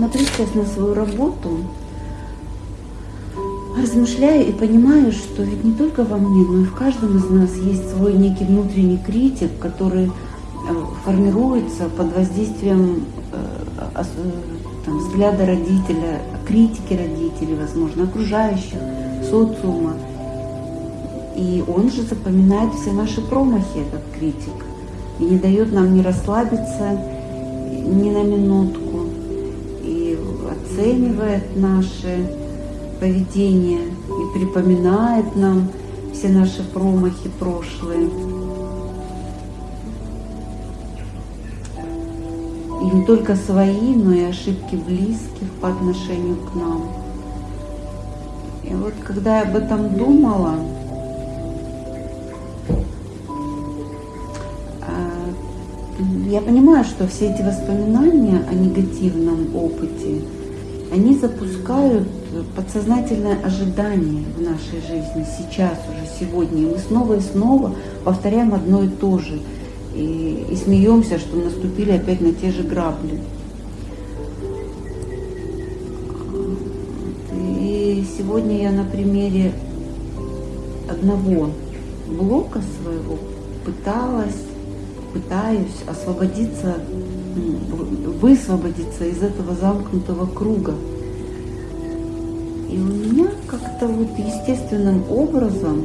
смотрю сейчас на свою работу, размышляю и понимаю, что ведь не только во мне, но и в каждом из нас есть свой некий внутренний критик, который э, формируется под воздействием э, там, взгляда родителя, критики родителей, возможно, окружающих, социума. И он же запоминает все наши промахи, этот критик, и не дает нам не расслабиться ни на минутку, оценивает наши поведение и припоминает нам все наши промахи прошлые. И не только свои, но и ошибки близких по отношению к нам. И вот когда я об этом думала, а, я понимаю, что все эти воспоминания о негативном опыте, они запускают подсознательное ожидание в нашей жизни сейчас уже, сегодня. И мы снова и снова повторяем одно и то же. И, и смеемся, что наступили опять на те же грабли. И сегодня я на примере одного блока своего пыталась, пытаюсь освободиться, высвободиться из этого замкнутого круга. И у меня как-то вот естественным образом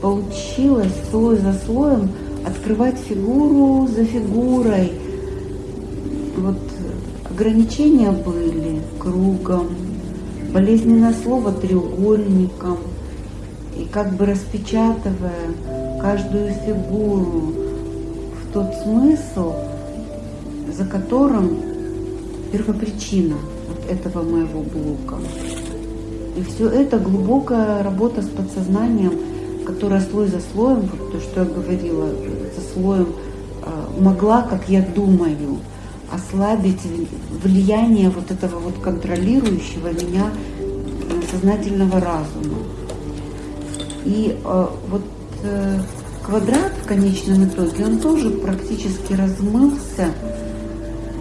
получилось слой за слоем открывать фигуру за фигурой. Вот ограничения были кругом, болезненное слово треугольником. И как бы распечатывая каждую фигуру в тот смысл, за которым первопричина – этого моего блока. И все это глубокая работа с подсознанием, которая слой за слоем, вот то, что я говорила, за слоем а, могла, как я думаю, ослабить влияние вот этого вот контролирующего меня сознательного разума. И э, вот э, квадрат в конечном итоге, он тоже практически размылся,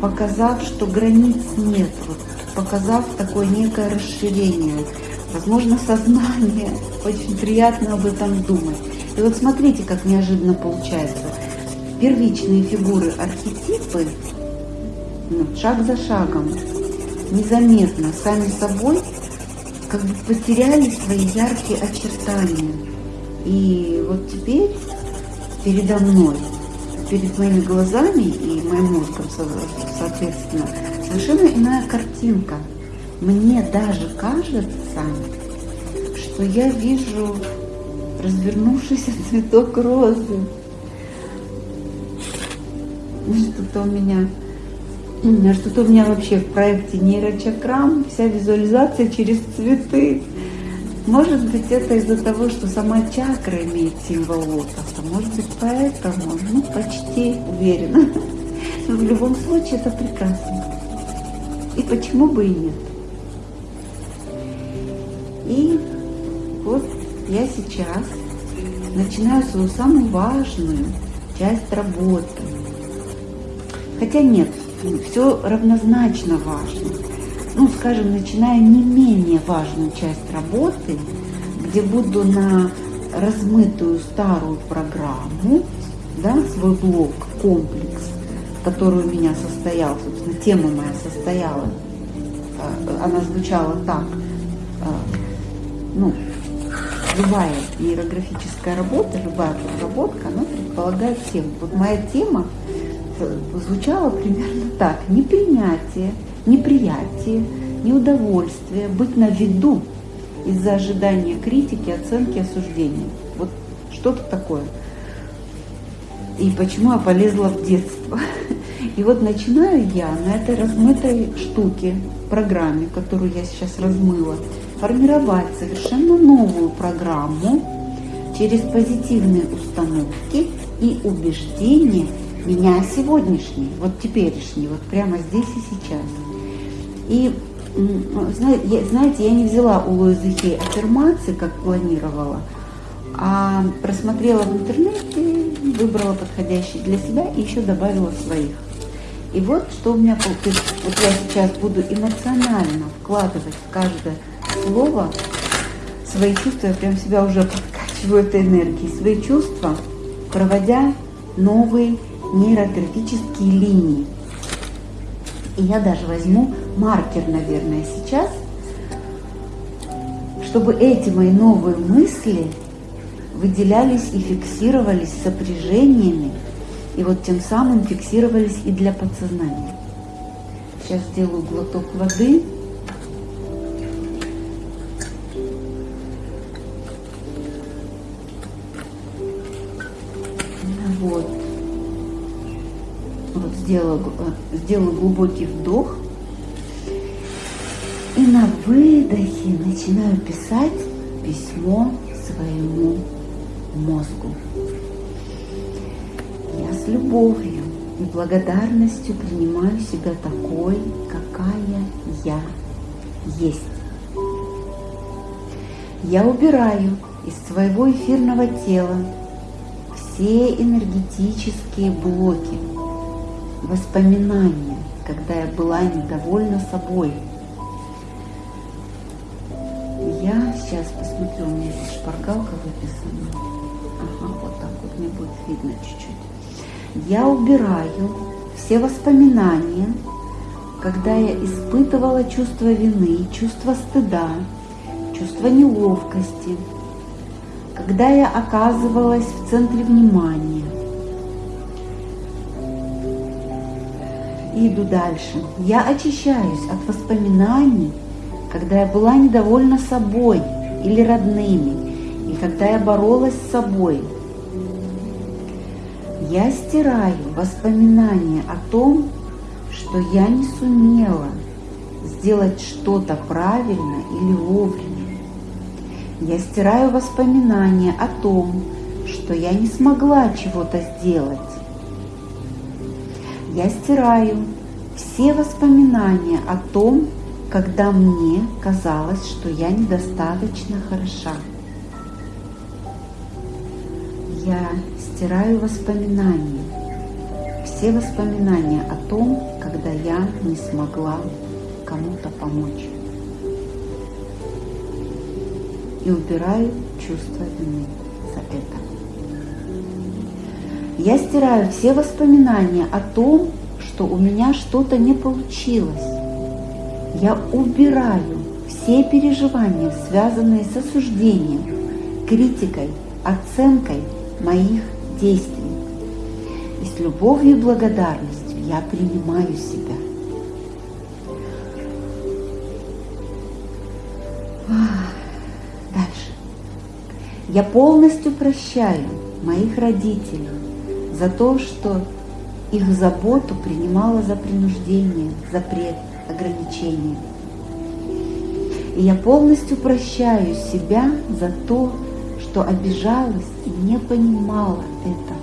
показав, что границ нет. Вот показав такое некое расширение, возможно, сознание. Очень приятно об этом думать. И вот смотрите, как неожиданно получается. Первичные фигуры, архетипы, ну, шаг за шагом, незаметно, сами собой, как бы потеряли свои яркие очертания. И вот теперь передо мной, перед моими глазами и моим мозгом, соответственно, совершенно иная картинка. Мне даже кажется, что я вижу развернувшийся цветок розы. Что-то у меня что-то у меня вообще в проекте нейрочакрам, вся визуализация через цветы. Может быть, это из-за того, что сама чакра имеет символ лотоса. Может быть, поэтому, ну, почти уверена. Но в любом случае это прекрасно. И почему бы и нет? И вот я сейчас начинаю свою самую важную часть работы. Хотя нет, все равнозначно важно. Ну, скажем, начиная не менее важную часть работы, где буду на размытую старую программу, да, свой блок, комплекс, который у меня состоял, собственно, тема моя состояла, э, она звучала так, э, ну, любая иерографическая работа, любая проработка, она предполагает тему. Вот моя тема э, звучала примерно так. Непринятие, неприятие, неудовольствие, быть на виду из-за ожидания критики, оценки, осуждения. Вот что-то такое и почему я полезла в детство. И вот начинаю я на этой размытой штуке, программе, которую я сейчас размыла, формировать совершенно новую программу через позитивные установки и убеждения меня сегодняшней, вот теперешней, вот прямо здесь и сейчас. И знаете, я не взяла у Луизы Хей аффирмации, как планировала, а просмотрела в интернете, выбрала подходящий для себя и еще добавила своих. И вот что у меня получилось. Вот я сейчас буду эмоционально вкладывать в каждое слово свои чувства. Я прям себя уже подкачиваю этой энергией. Свои чувства, проводя новые нейрографические линии. И я даже возьму маркер, наверное, сейчас, чтобы эти мои новые мысли выделялись и фиксировались сопряжениями, и вот тем самым фиксировались и для подсознания. Сейчас сделаю глоток воды. Вот. Вот сделала, э, сделала глубокий вдох. И на выдохе начинаю писать письмо своему мозгу. Я с любовью и благодарностью принимаю себя такой, какая я есть. Я убираю из своего эфирного тела все энергетические блоки, воспоминания, когда я была недовольна собой. Сейчас посмотрю, у меня здесь шпаргалка выписана. Ага, вот так вот мне будет видно чуть-чуть. Я убираю все воспоминания, когда я испытывала чувство вины, чувство стыда, чувство неловкости, когда я оказывалась в центре внимания. И иду дальше. Я очищаюсь от воспоминаний, когда я была недовольна собой или родными, и когда я боролась с собой. Я стираю воспоминания о том, что я не сумела сделать что-то правильно или вовремя. Я стираю воспоминания о том, что я не смогла чего-то сделать. Я стираю все воспоминания о том, когда мне казалось, что я недостаточно хороша. Я стираю воспоминания, все воспоминания о том, когда я не смогла кому-то помочь и убираю чувство вины за это. Я стираю все воспоминания о том, что у меня что-то не получилось. Я убираю все переживания, связанные с осуждением, критикой, оценкой моих действий. И с любовью и благодарностью я принимаю себя. Я полностью прощаю моих родителей за то, что их заботу принимала за принуждение, запрет, ограничение. И я полностью прощаю себя за то, что обижалась и не понимала этого.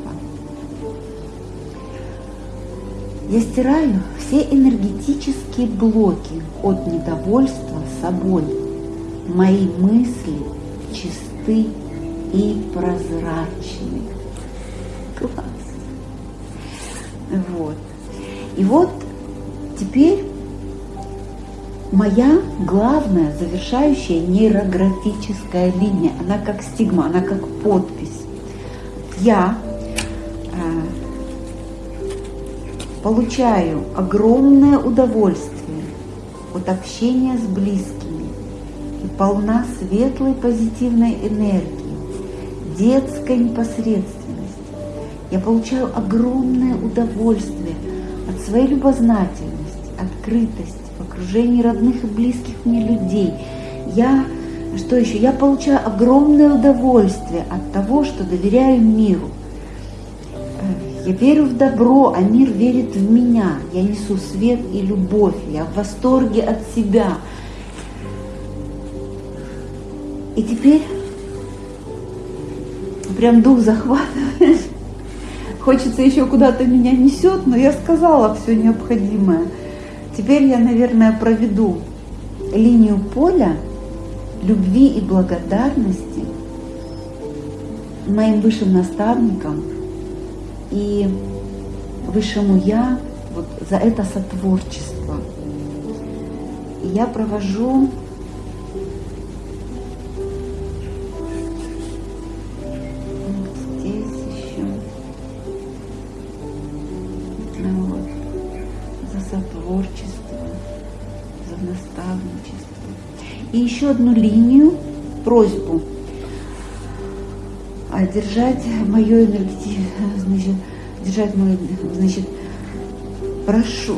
Я стираю все энергетические блоки от недовольства собой. Мои мысли чисты и прозрачный. Класс. Вот. И вот теперь моя главная завершающая нейрографическая линия, она как стигма, она как подпись. Я э, получаю огромное удовольствие от общения с близкими и полна светлой позитивной энергии детской непосредственности. Я получаю огромное удовольствие от своей любознательности, открытости, окружении родных и близких мне людей. Я, что еще? Я получаю огромное удовольствие от того, что доверяю миру. Я верю в добро, а мир верит в меня. Я несу свет и любовь. Я в восторге от себя. И теперь прям дух захватывает. Хочется еще куда-то меня несет, но я сказала все необходимое. Теперь я, наверное, проведу линию поля любви и благодарности моим высшим наставникам и высшему Я вот за это сотворчество. Я провожу И еще одну линию, просьбу а держать мое энергетическое, значит, держать мою, значит, прошу,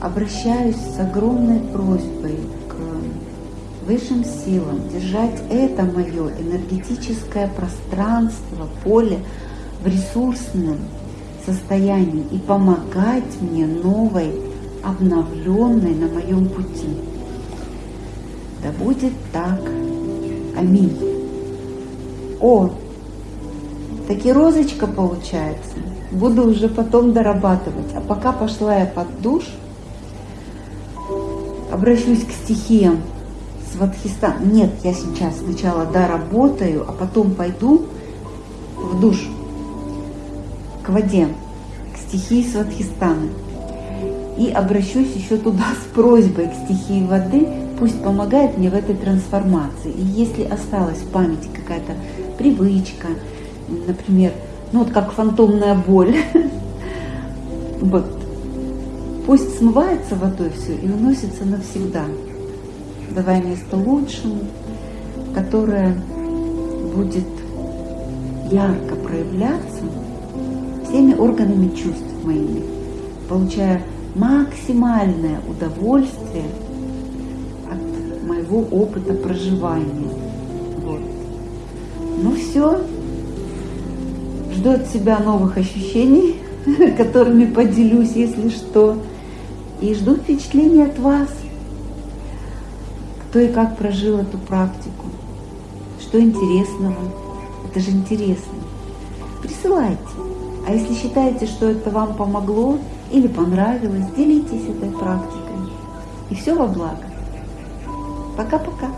обращаюсь с огромной просьбой к высшим силам держать это мое энергетическое пространство, поле в ресурсном состоянии и помогать мне новой, обновленной на моем пути. Да будет так. Аминь. О, таки розочка получается. Буду уже потом дорабатывать. А пока пошла я под душ, обращусь к стихиям Сватхистан. Нет, я сейчас сначала доработаю, а потом пойду в душ, к воде, к стихии Сватхистана. И обращусь еще туда с просьбой к стихии воды, пусть помогает мне в этой трансформации. И если осталась в памяти какая-то привычка, например, ну вот как фантомная боль. Вот. Пусть смывается водой все и уносится навсегда, давая место лучшему, которое будет ярко проявляться всеми органами чувств моими, получая максимальное удовольствие от моего опыта проживания. Вот. Ну все, жду от себя новых ощущений, которыми поделюсь, если что. И жду впечатлений от вас, кто и как прожил эту практику, что интересного. Это же интересно. Присылайте. А если считаете, что это вам помогло или понравилось, делитесь этой практикой. И все во благо. Пока-пока.